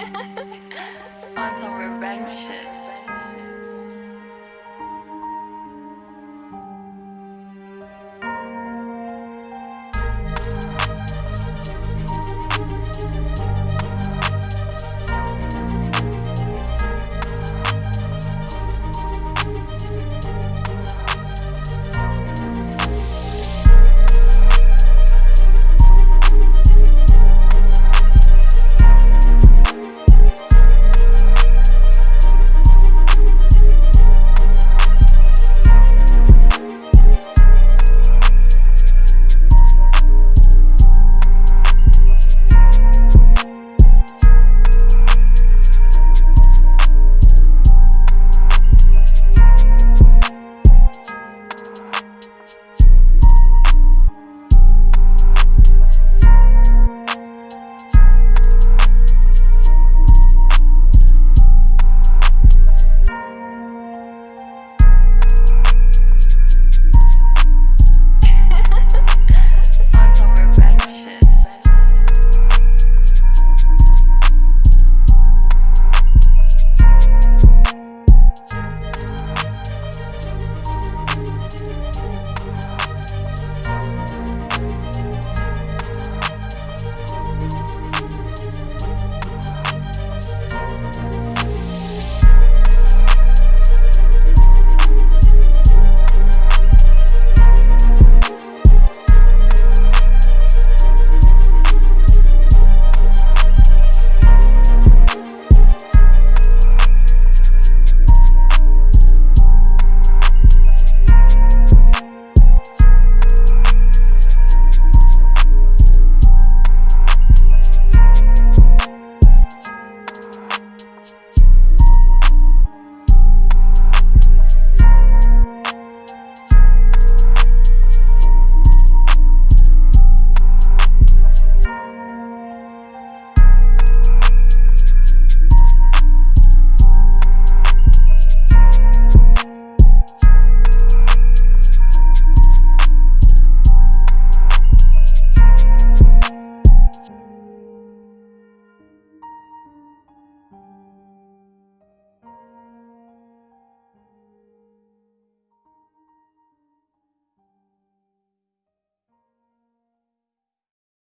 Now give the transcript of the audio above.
On some revenge shit.